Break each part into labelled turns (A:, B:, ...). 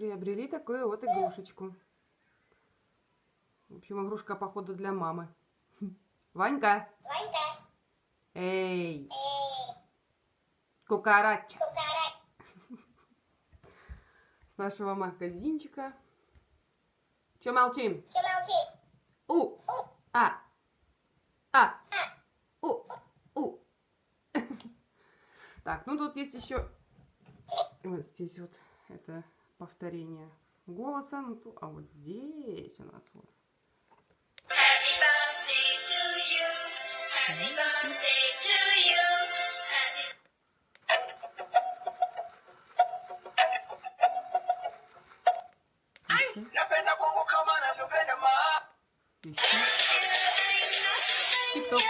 A: приобрели такую вот игрушечку. В общем, игрушка, походу, для мамы. Ванька!
B: Ванька,
A: Эй!
B: эй,
A: Кукарача!
B: кукара,
A: С нашего магазинчика. Че молчим?
B: что молчишь?
A: У! А! А! У! У! Так, ну тут есть еще вот здесь вот это повторение голоса, ну, а вот здесь у нас вот. Еще, еще. Тик-ток.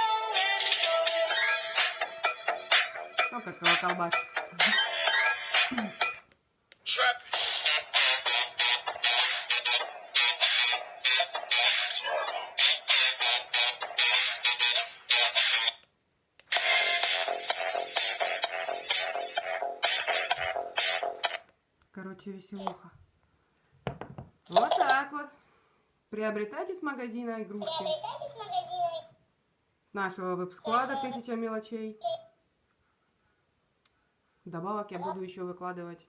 A: Ну, как.
C: Trap.
A: Короче, веселуха. Вот так вот. Приобретайте с магазина игрушки.
B: Приобретайте с магазина.
A: С нашего веб-склада «Тысяча мелочей». Добавок я буду еще выкладывать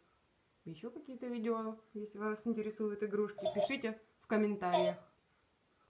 A: еще какие-то видео, если вас интересуют игрушки. Пишите в комментариях.